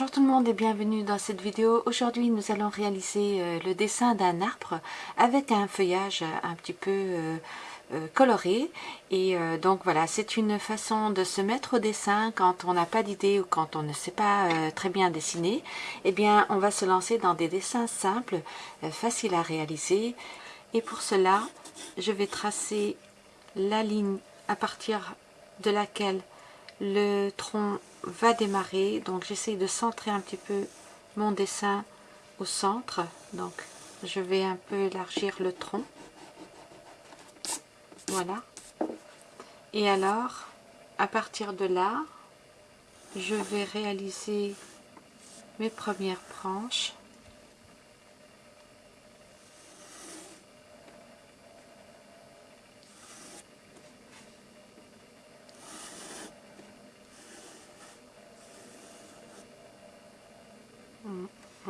Bonjour tout le monde et bienvenue dans cette vidéo. Aujourd'hui nous allons réaliser euh, le dessin d'un arbre avec un feuillage un petit peu euh, euh, coloré. Et donc voilà, c'est une façon de se mettre au dessin quand on n'a pas d'idée ou quand on ne sait pas très bien dessiner. Eh bien on va se lancer dans des dessins simples, faciles à réaliser. Et pour cela, je vais tracer la ligne à partir de laquelle le tronc va démarrer. Donc j'essaie de centrer un petit peu mon dessin au centre. Donc je vais un peu élargir le tronc. Voilà. Et alors, à partir de là, je vais réaliser mes premières branches.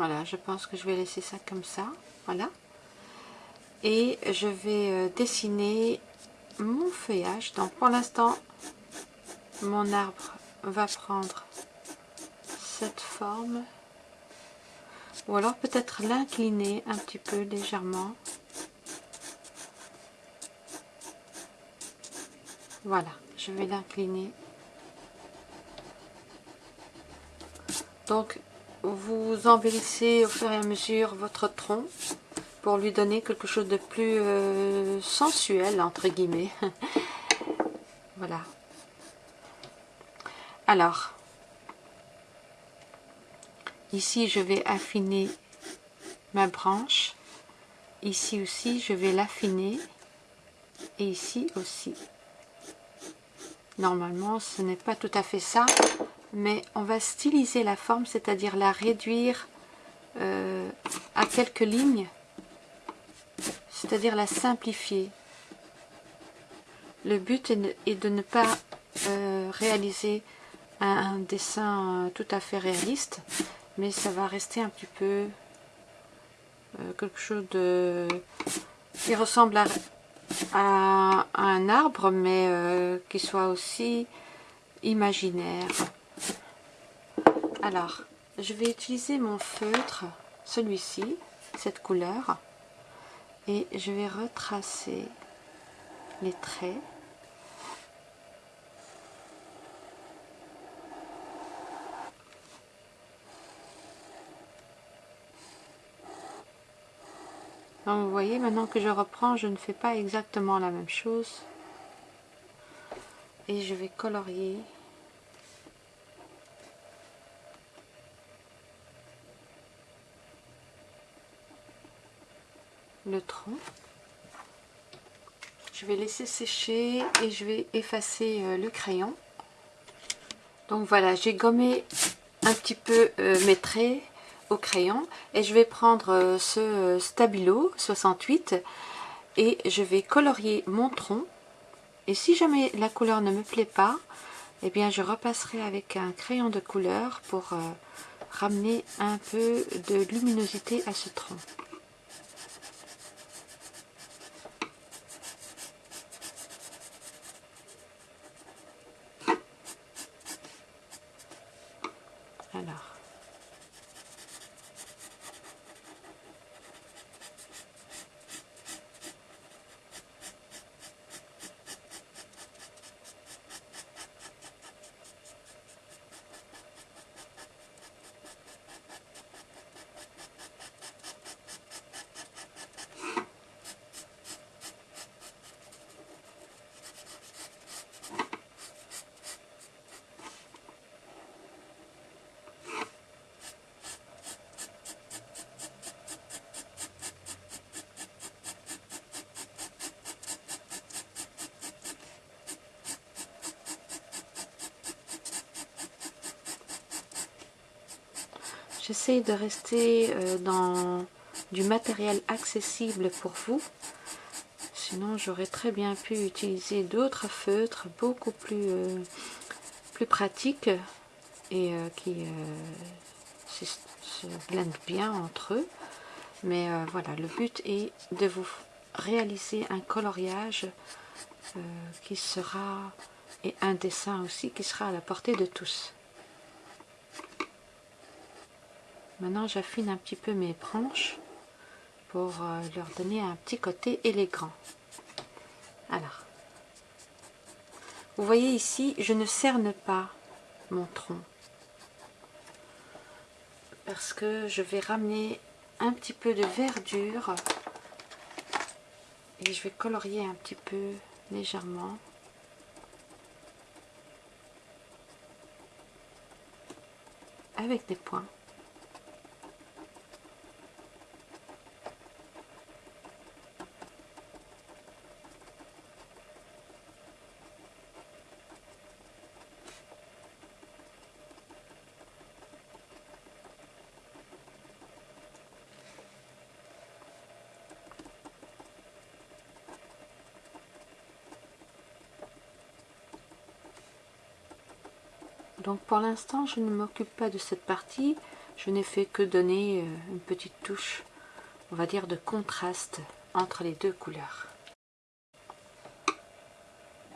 Voilà, je pense que je vais laisser ça comme ça. Voilà. Et je vais euh, dessiner mon feuillage. Donc pour l'instant, mon arbre va prendre cette forme. Ou alors peut-être l'incliner un petit peu légèrement. Voilà, je vais l'incliner. Donc vous embellissez au fur et à mesure votre tronc pour lui donner quelque chose de plus euh, sensuel, entre guillemets. voilà. Alors, ici je vais affiner ma branche. Ici aussi, je vais l'affiner. Et ici aussi. Normalement, ce n'est pas tout à fait ça mais on va styliser la forme, c'est-à-dire la réduire euh, à quelques lignes, c'est-à-dire la simplifier. Le but est de ne pas euh, réaliser un, dessin tout à fait réaliste, mais ça va rester un petit peu euh, quelque chose de qui ressemble à un arbre, mais qui soit aussi imaginaire. Alors, je vais utiliser mon feutre, celui-ci, cette couleur, et je vais retracer les traits. Donc vous voyez, maintenant que je reprends, je ne fais pas exactement la même chose. Et je vais colorier le tronc. Je vais laisser sécher et je vais effacer euh, le crayon. Donc voilà, j'ai gommé un petit peu euh, mes traits au crayon et je vais prendre euh, ce Stabilo 68 et je vais colorier mon tronc. Et si jamais la couleur ne me plaît pas, eh bien je repasserai avec un crayon de couleur pour ramener un peu de luminosité à ce tronc. J'essaie de rester euh, dans du matériel accessible pour vous. Sinon, j'aurais très bien pu utiliser d'autres feutres beaucoup plus, euh, plus pratiques et euh, qui se, blendent bien entre eux. Mais voilà, le but est de vous réaliser un coloriage qui sera, et un dessin aussi, qui sera à la portée de tous. Maintenant, j'affine un petit peu mes branches pour euh, leur donner un petit côté élégant. Alors, vous voyez ici, je ne cerne pas mon tronc. Parce que je vais ramener un petit peu de verdure et je vais colorier un petit peu légèrement. Avec des points Donc pour l'instant, je ne m'occupe pas de cette partie. Je n'ai fait que donner euh, une petite touche, on va dire, de contraste entre les deux couleurs.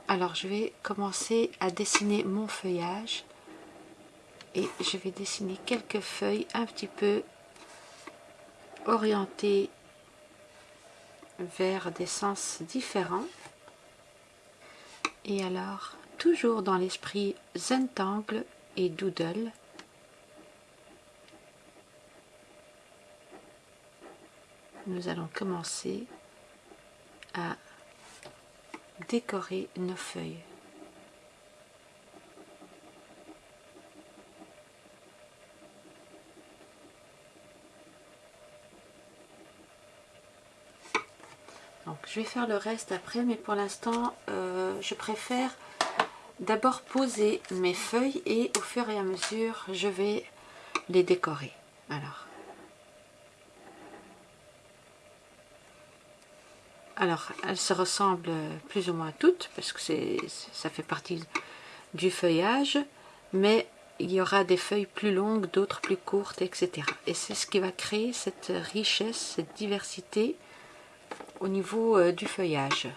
Alors je vais commencer à dessiner mon feuillage. Et je vais dessiner quelques feuilles un petit peu orientées vers des sens différents. Et alors, toujours dans l'esprit Zentangle et Doodle. Nous allons commencer à décorer nos feuilles. Donc, je vais faire le reste après, mais pour l'instant, euh, je préfère d'abord poser mes feuilles et au fur et à mesure je vais les décorer. Alors. Elles se ressemblent plus ou moins toutes parce que ça fait partie du feuillage mais il y aura des feuilles plus longues d'autres plus courtes etc et c'est ce qui va créer cette richesse cette diversité au niveau euh, du feuillage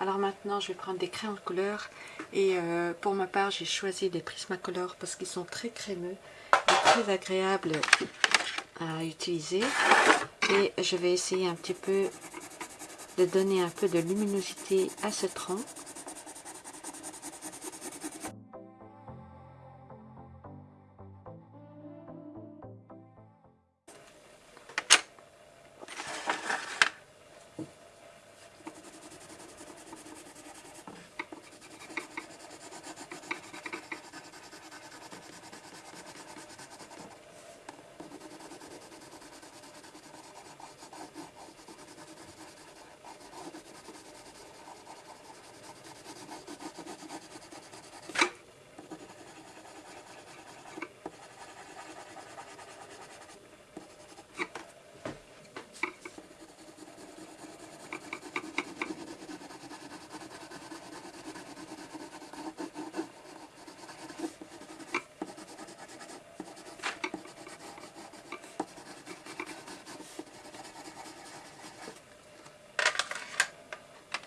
Alors maintenant, je vais prendre des crayons de couleur. Et euh, pour ma part, j'ai choisi des Prismacolor parce qu'ils sont très crémeux et très agréables à utiliser. Et je vais essayer un petit peu de donner un peu de luminosité à ce tronc.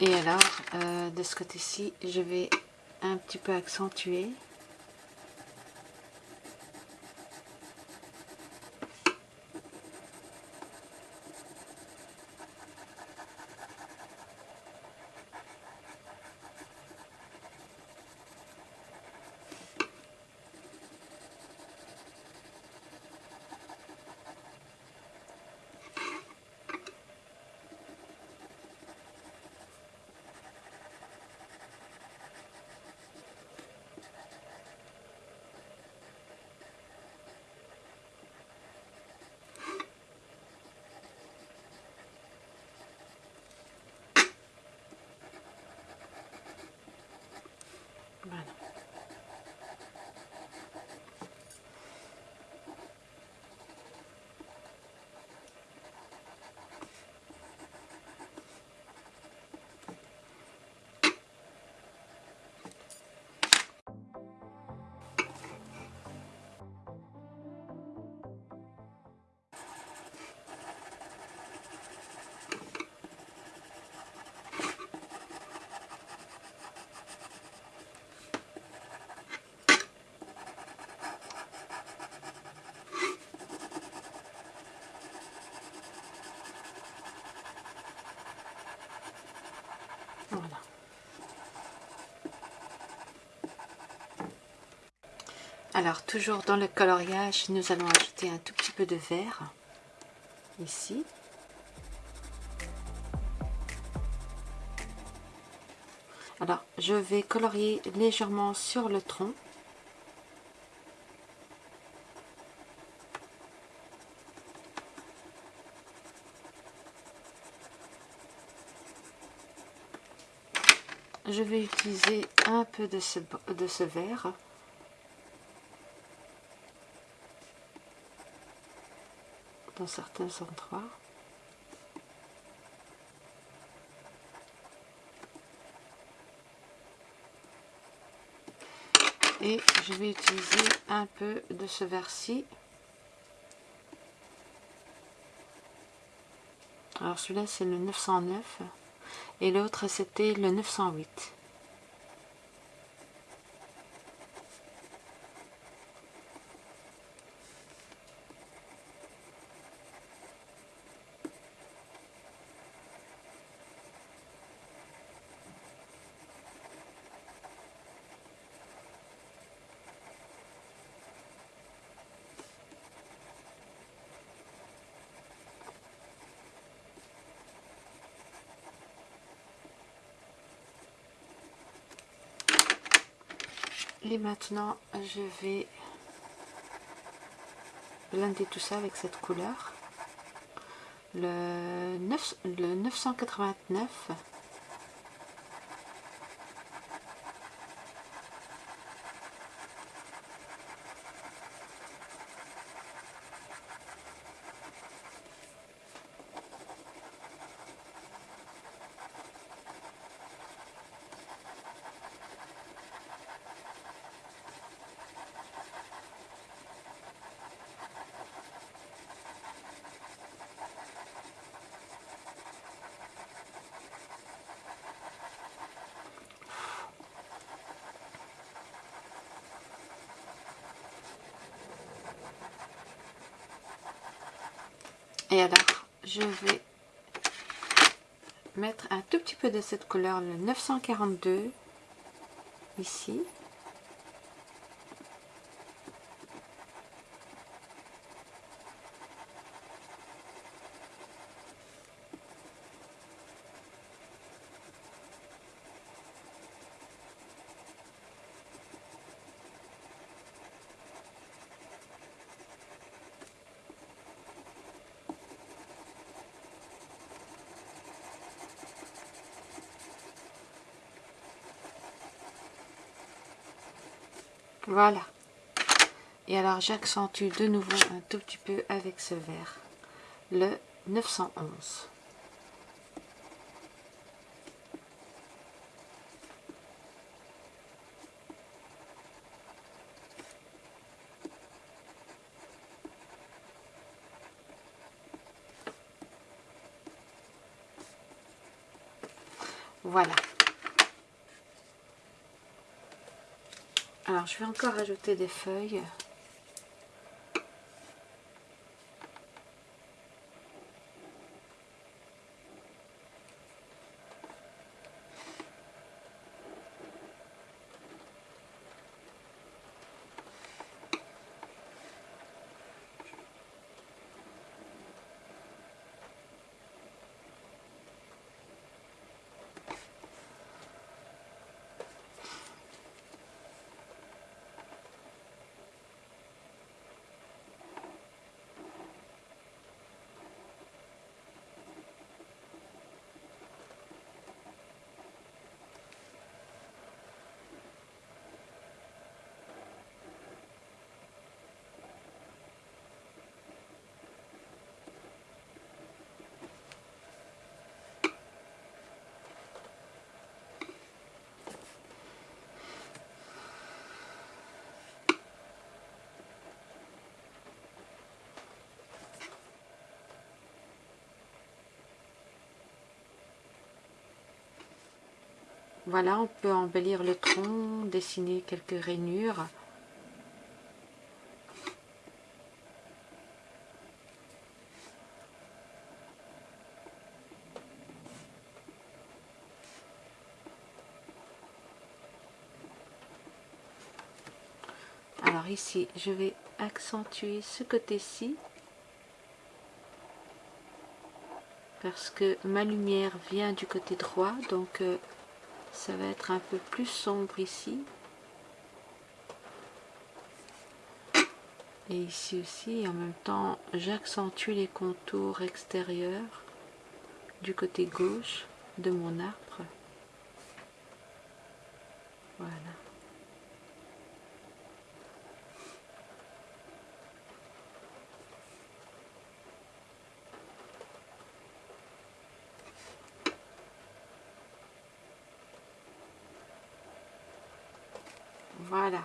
Et alors, euh, de ce côté-ci, je vais un petit peu accentuer. Alors, toujours dans le coloriage, nous allons ajouter un tout petit peu de vert, ici. Alors, je vais colorier légèrement sur le tronc. Je vais utiliser un peu de ce, de ce vert. Certains endroits. Et je vais utiliser un peu de ce verre-ci. Alors celui-là c'est le 909 et l'autre c'était le 908. Et maintenant, je vais blender tout ça avec cette couleur. Le, 9, le 989 Et alors, je vais mettre un tout petit peu de cette couleur, le 942, ici. Voilà. Et alors j'accentue de nouveau un tout petit peu avec ce vert. Le 911. Voilà. Alors, je vais encore ajouter des feuilles. Voilà, on peut embellir le tronc, dessiner quelques rainures. Alors ici, je vais accentuer ce côté-ci parce que ma lumière vient du côté droit, donc euh, ça va être un peu plus sombre ici. Et ici aussi en même temps j'accentue les contours extérieurs du côté gauche de mon arbre voilà Voilà.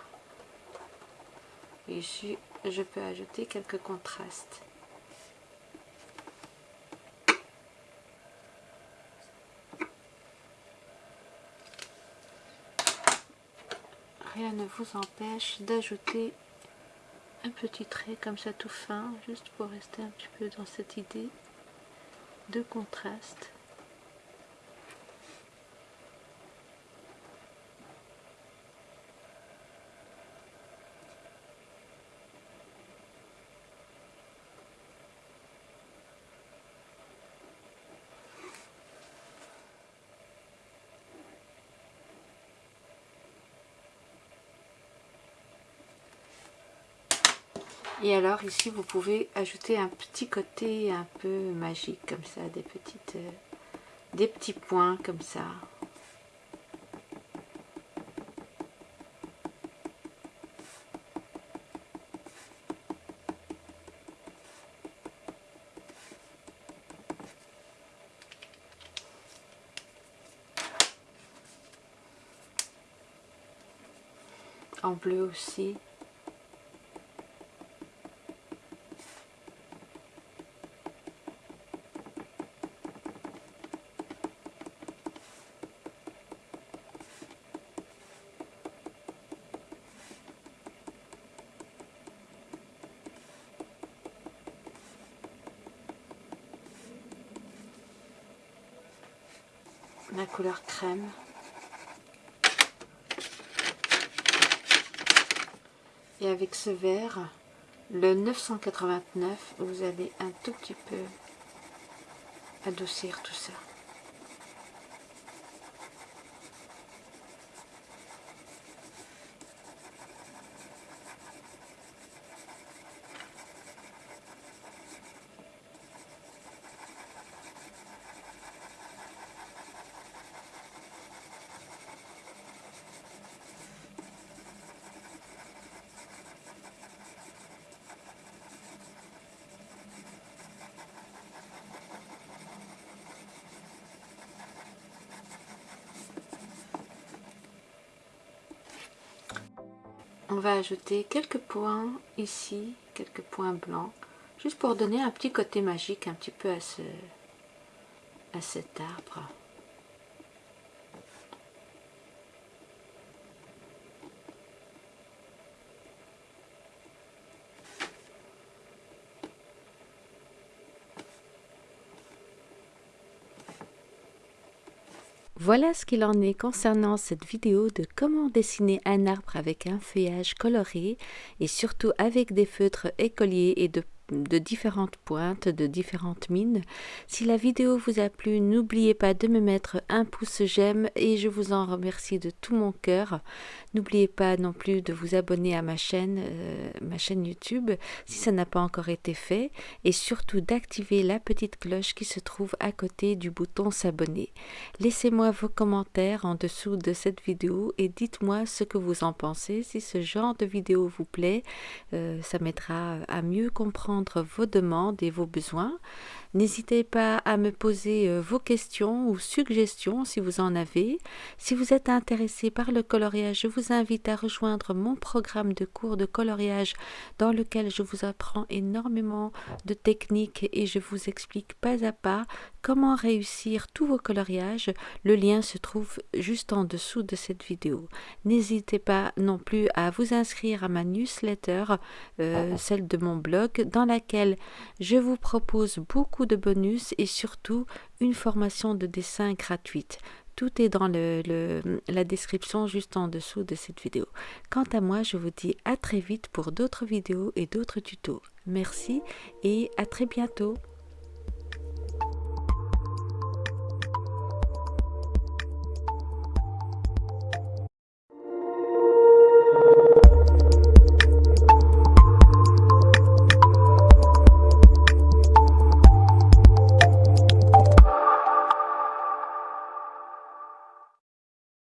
Je peux ajouter quelques contrastes. Rien ne vous empêche d'ajouter un petit trait comme ça tout fin, juste pour rester un petit peu dans cette idée de contraste. Et alors ici vous pouvez ajouter un petit côté un peu magique comme ça, des petites euh, des petits points comme ça. En bleu aussi. La couleur crème. Et avec ce vert, le 989, vous allez un tout petit peu adoucir tout ça. On va ajouter quelques points ici, quelques points blancs, juste pour donner un petit côté magique un petit peu à, ce, à cet arbre. Voilà ce qu'il en est concernant cette vidéo de comment dessiner un arbre avec un feuillage coloré et surtout avec des feutres écoliers et de de différentes pointes, de différentes mines. Si la vidéo vous a plu, n'oubliez pas de me mettre un pouce j'aime et je vous en remercie de tout mon cœur. N'oubliez pas non plus de vous abonner à ma chaîne, euh, ma chaîne YouTube si ça n'a pas encore été fait et surtout d'activer la petite cloche qui se trouve à côté du bouton s'abonner. Laissez-moi vos commentaires en dessous de cette vidéo et dites-moi ce que vous en pensez. Si ce genre de vidéo vous plaît, euh, ça m'aidera à mieux comprendre vos demandes et vos besoins. N'hésitez pas à me poser euh, vos questions ou suggestions si vous en avez. Si vous êtes intéressé par le coloriage, je vous invite à rejoindre mon programme de cours de coloriage dans lequel je vous apprends énormément de techniques et je vous explique pas à pas comment réussir tous vos coloriages. Le lien se trouve juste en dessous de cette vidéo. N'hésitez pas non plus à vous inscrire à ma newsletter, euh, celle de mon blog, dans laquelle je vous propose beaucoup de bonus et surtout une formation de dessin gratuite. Tout est dans le, la description juste en dessous de cette vidéo. Quant à moi, je vous dis à très vite pour d'autres vidéos et d'autres tutos. Merci et à très bientôt.